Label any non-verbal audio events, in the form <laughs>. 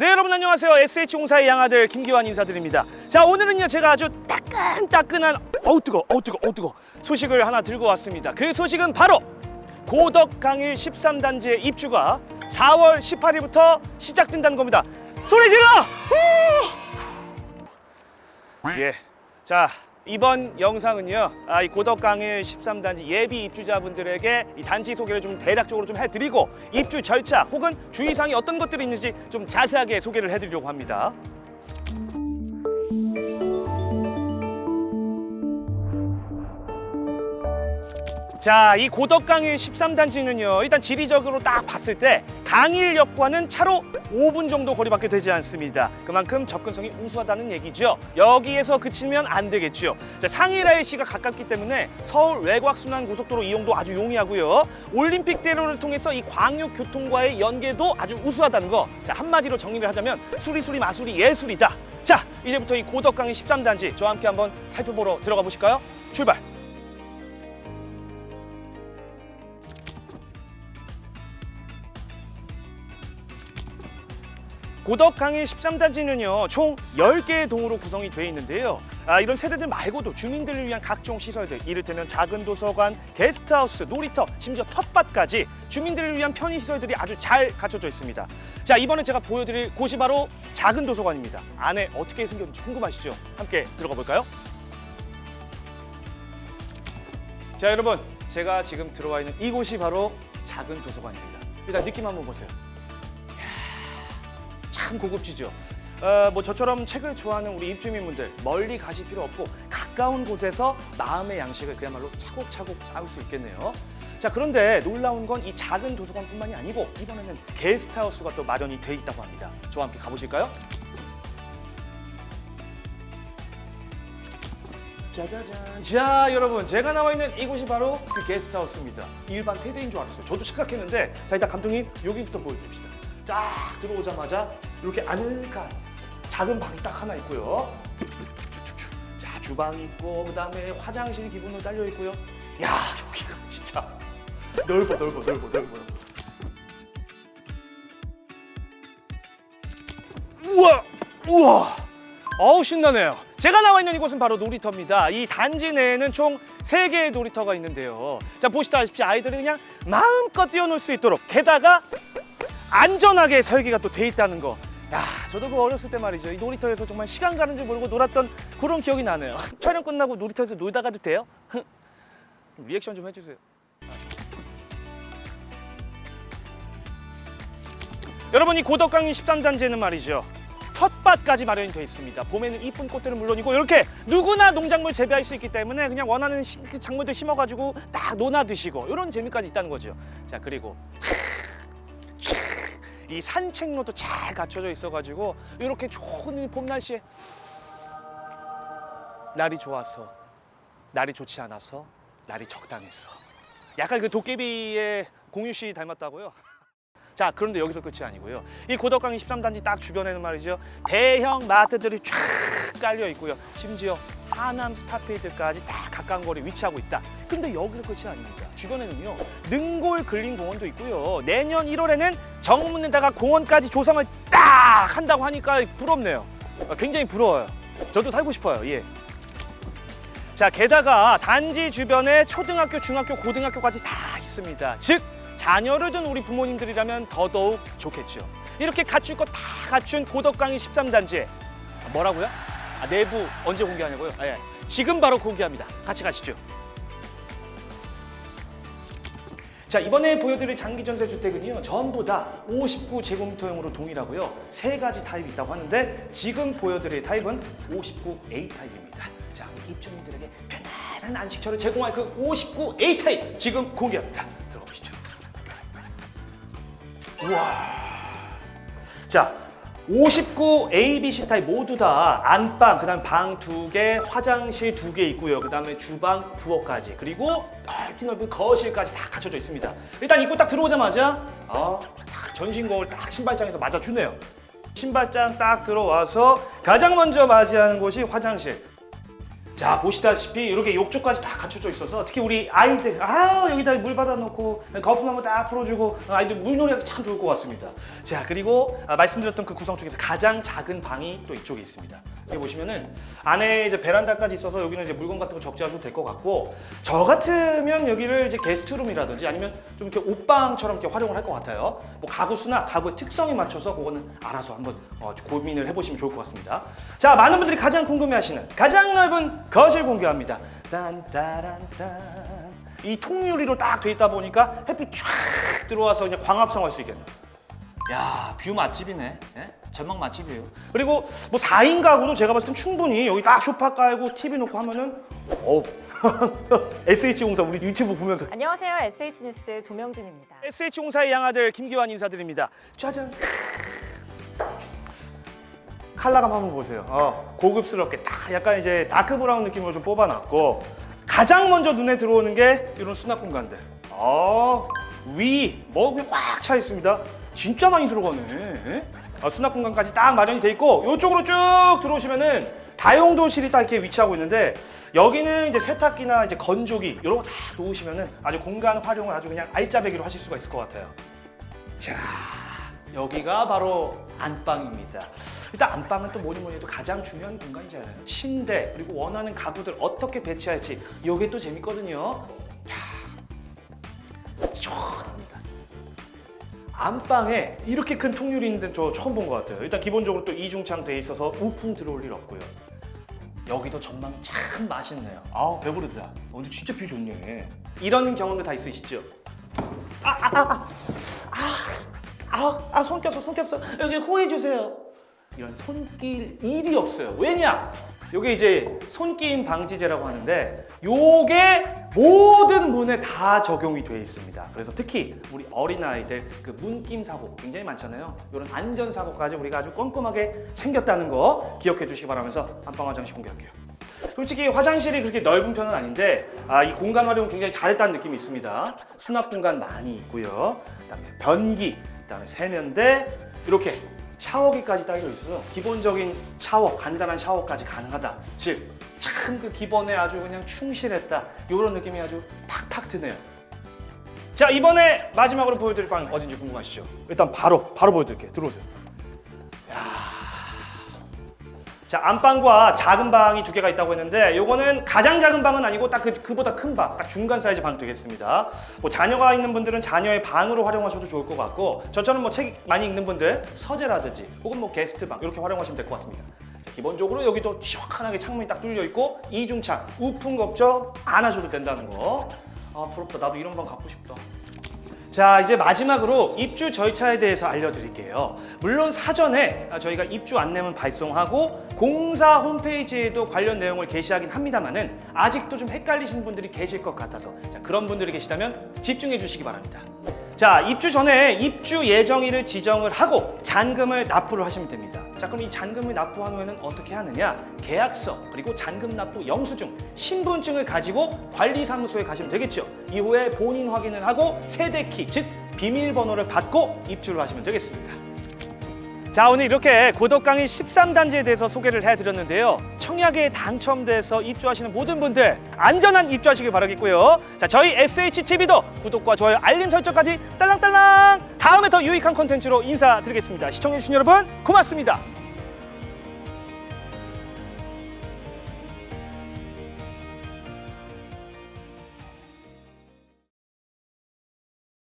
네 여러분 안녕하세요 SH공사의 양아들 김기환 인사드립니다 자 오늘은요 제가 아주 따끈따끈한 어우 뜨거 어우 뜨거 어우 뜨거 소식을 하나 들고 왔습니다 그 소식은 바로 고덕강일 13단지의 입주가 4월 18일부터 시작된다는 겁니다 소리 질러! 후! 예. 자 이번 영상은요 아, 이 고덕강일 13단지 예비 입주자분들에게 이 단지 소개를 좀 대략적으로 좀 해드리고 입주 절차 혹은 주의사항이 어떤 것들이 있는지 좀 자세하게 소개를 해드리려고 합니다 자, 이 고덕강일 13단지는요. 일단 지리적으로 딱 봤을 때 강일역과는 차로 5분 정도 거리밖에 되지 않습니다. 그만큼 접근성이 우수하다는 얘기죠. 여기에서 그치면 안 되겠죠. 자, 상일 IC가 가깝기 때문에 서울 외곽순환 고속도로 이용도 아주 용이하고요. 올림픽대로를 통해서 이 광역교통과의 연계도 아주 우수하다는 거. 자, 한마디로 정리를 하자면 수리수리 마수리 예술이다. 자, 이제부터 이 고덕강일 13단지 저와 함께 한번 살펴보러 들어가 보실까요? 출발! 고덕강일 13단지는요 총 10개의 동으로 구성이 되어 있는데요. 아, 이런 세대들 말고도 주민들을 위한 각종 시설들 이를테면 작은 도서관, 게스트하우스, 놀이터, 심지어 텃밭까지 주민들을 위한 편의시설들이 아주 잘 갖춰져 있습니다. 자 이번에 제가 보여드릴 곳이 바로 작은 도서관입니다. 안에 어떻게 생겼는지 궁금하시죠? 함께 들어가 볼까요? 자 여러분 제가 지금 들어와 있는 이곳이 바로 작은 도서관입니다. 일단 느낌 한번 보세요 참 고급지죠. 어, 뭐 저처럼 책을 좋아하는 우리 입주민분들 멀리 가실 필요 없고 가까운 곳에서 마음의 양식을 그야말로 차곡차곡 쌓을 수 있겠네요. 자 그런데 놀라운 건 이 작은 도서관뿐만이 아니고 이번에는 게스트하우스가 또 마련이 돼 있다고 합니다. 저와 함께 가보실까요? 짜자잔. 자, 여러분, 제가 나와 있는 이곳이 바로 그 게스트하우스입니다. 일반 세대인 줄 알았어요. 저도 착각했는데, 자, 일단 감독님 여기부터 보여드립시다. 쫙 들어오자마자 이렇게 아늑한 작은 방이 딱 하나 있고요. 자, 주방 있고 그다음에 화장실 기본으로 딸려 있고요. 야, 여기가 진짜 넓어, 넓어, 넓어, 넓어. 우와, 우와. 어우 신나네요. 제가 나와 있는 이곳은 바로 놀이터입니다. 이 단지 내에는 총 세개의 놀이터가 있는데요. 자 보시다시피 아이들이 그냥 마음껏 뛰어놀 수 있도록 게다가 안전하게 설계가 또 돼 있다는 거. 야, 저도 그 어렸을 때 말이죠. 이 놀이터에서 정말 시간 가는 줄 모르고 놀았던 그런 기억이 나네요. <laughs> 촬영 끝나고 놀이터에서 놀다 가도 돼요? 리액션 좀 해주세요. 여러분 이 고덕강인 13단지에는 말이죠. 텃밭까지 마련이 되어 있습니다. 봄에는 이쁜 꽃들은 물론이고 이렇게 누구나 농작물 재배할 수 있기 때문에 그냥 원하는 시- 그 작물들 심어가지고 딱 논아 드시고 이런 재미까지 있다는 거죠. 자 그리고 이 산책로도 잘 갖춰져 있어가지고 이렇게 좋은 봄 날씨에 날이 좋아서 날이 좋지 않아서 날이 적당해서. 약간 그 도깨비의 공유 씨 닮았다고요? <laughs> 자 그런데 여기서 끝이 아니고요. 이 고덕강 13단지 딱 주변에는 말이죠. 대형 마트들이 쫙 깔려 있고요. 심지어 하남 스타필드까지 다 가까운 거리에 위치하고 있다. 근데 여기서 끝이 아닙니다. 주변에는요 능골 근린공원도 있고요. 내년 1월에는 정문에다가 공원까지 조성을 딱 한다고 하니까 부럽네요. 아, 굉장히 부러워요. 저도 살고 싶어요. 예. 자 게다가 단지 주변에 초등학교, 중학교, 고등학교까지 다 있습니다. 즉 자녀를 둔 우리 부모님들이라면 더더욱 좋겠죠. 이렇게 갖출 것 다 갖춘 고덕강의 13단지에. 뭐라고요? 아, 내부 언제 공개하냐고요? 아, 예. 지금 바로 공개합니다. 같이 가시죠. 자 이번에 보여드릴 장기 전세 주택은요 전부 다 59제곱미터형으로 동일하고요 세 가지 타입이 있다고 하는데 지금 보여드릴 타입은 59A 타입입니다 자 입주민들에게 편안한 안식처를 제공할 그 59A 타입 지금 공개합니다 들어가 보시죠 우와. 자, 59 A, B, C 타입 모두 다 안방, 그 다음 방 두 개, 화장실 두 개 있고요. 그 다음에 주방, 부엌까지 그리고 넓디 넓은 거실까지 다 갖춰져 있습니다. 일단 입구 딱 들어오자마자 어, 딱 전신 거울 딱 신발장에서 맞아주네요. 신발장 딱 들어와서 가장 먼저 맞이하는 곳이 화장실. 자 보시다시피 이렇게 욕조까지 다 갖춰져 있어서 특히 우리 아이들 아 여기다 물 받아놓고 거품 한번 딱 풀어주고 아이들 물놀이하기 참 좋을 것 같습니다. 자 그리고 아, 말씀드렸던 그 구성 중에서 가장 작은 방이 또 이쪽에 있습니다. 여기 보시면은 안에 이제 베란다까지 있어서 여기는 이제 물건 같은 거 적재하셔도 될 것 같고 저 같으면 여기를 이제 게스트룸이라든지 아니면 좀 이렇게 옷방처럼 이렇게 활용을 할 것 같아요. 뭐 가구 수나 가구의 특성에 맞춰서 그거는 알아서 한번 어, 고민을 해보시면 좋을 것 같습니다. 자 많은 분들이 가장 궁금해하시는 가장 넓은 거실 공개합니다 딴따란딴 이 통유리로 딱 돼 있다 보니까 햇빛 쫙 들어와서 그냥 광합성 할 수 있겠네요 야, view 맛집이네. 예? 전망 맛집이에요. 그리고 뭐 4인 가구도 제가 봤을 땐 충분히 여기 딱 소파 깔고 TV 놓고 하면은 어우. <laughs> SH공사 우리 유튜브 보면서 안녕하세요. SH뉴스 조명진입니다. SH공사의 양아들 김기환 인사드립니다. 짜잔. 컬러감 한번 보세요. 어, 고급스럽게 딱 약간 이제 dark brown 느낌으로 좀 뽑아놨고 가장 먼저 눈에 들어오는 게 이런 수납 공간들. 어, 위, 뭐 그냥 꽉차 있습니다. 진짜 많이 들어가네. 예? 아, 수납 공간까지 딱 마련이 돼 있고 이쪽으로 쭉 들어오시면은 다용도실이 딱 이렇게 위치하고 있는데 여기는 이제 세탁기나 이제 건조기 이런 거 다 놓으시면은 아주 공간 활용을 아주 그냥 알짜배기로 하실 수가 있을 것 같아요. 자, 여기가 바로 안방입니다. 일단 안방은 또 뭐니 뭐니 해도 가장 중요한 공간이잖아요. 침대 그리고 원하는 가구들 어떻게 배치할지 이게 또 재밌거든요. 자, 시원합니다. 안방에 이렇게 큰 통유리 있는 데는 저 처음 본 것 같아요. 일단 기본적으로 또 이중창 돼 있어서 우풍 들어올 일 없고요. 여기도 전망 참 멋있네요. 아우 배부르다. 오늘 진짜 view 좋네. 이런 경험도 다 있으시죠? 아, 아, 아, 아, 아, 아, 아, 손 꼈어, 손 꼈어. 여기 호해 주세요. 이런 손 낄 일이 없어요. 왜냐? 요게 이제 손끼임 방지제라고 하는데 요게 모든 문에 다 적용이 돼 있습니다. 그래서 특히 우리 어린아이들 그 문 낌 사고 굉장히 많잖아요. 이런 안전 사고까지 우리가 아주 꼼꼼하게 챙겼다는 거 기억해 주시기 바라면서 안방 화장실 공개할게요. 솔직히 화장실이 그렇게 넓은 편은 아닌데 아, 이 공간 활용 굉장히 잘했다는 느낌이 있습니다. 수납 공간 많이 있고요. 그다음에 변기, 그다음에 세면대 이렇게 샤워기까지 딸려 있어서 기본적인 샤워, 간단한 샤워까지 가능하다. 즉, 참 그 기본에 아주 그냥 충실했다. 이런 느낌이 아주 팍팍 드네요. 자, 이번에 마지막으로 보여드릴 방 어딘지 궁금하시죠? 일단 바로 바로 보여드릴게요. 들어오세요. 자 안방과 작은 방이 두 개가 있다고 했는데 요거는 가장 작은 방은 아니고 딱 그, 그보다 큰 방, 딱 중간 사이즈 방 되겠습니다. 뭐 자녀가 있는 분들은 자녀의 방으로 활용하셔도 좋을 것 같고 저처럼 뭐 책 많이 읽는 분들 서재라든지 혹은 뭐 게스트 방 이렇게 활용하시면 될 것 같습니다. 자, 기본적으로 여기도 시원하게 창문이 딱 뚫려 있고 이중창, 우풍 걱정 안 하셔도 된다는 거. 아 부럽다. 나도 이런 방 갖고 싶다. 자 이제 마지막으로 입주 절차에 대해서 알려드릴게요. 물론 사전에 저희가 입주 안내문 발송하고 공사 홈페이지에도 관련 내용을 게시하긴 합니다만 은 아직도 좀 헷갈리시는 분들이 계실 것 같아서 자, 그런 분들이 계시다면 집중해 주시기 바랍니다. 자 입주 전에 입주 예정일을 지정을 하고 잔금을 납부를 하시면 됩니다 자 그럼 이 잔금을 납부한 후에는 어떻게 하느냐? 계약서 그리고 잔금 납부 영수증 신분증을 가지고 관리사무소에 가시면 되겠죠. 이후에 본인 확인을 하고 세대키 즉 비밀번호를 받고 입주를 하시면 되겠습니다 자 오늘 이렇게 고덕 강의 13단지에 대해서 소개를 해드렸는데요. 청약에 당첨돼서 입주하시는 모든 분들 안전한 입주하시길 바라겠고요. 자 저희 SHTV도 구독과 좋아요 알림 설정까지 딸랑딸랑! 다음에 더 유익한 콘텐츠로 인사드리겠습니다. 시청해주신 여러분 고맙습니다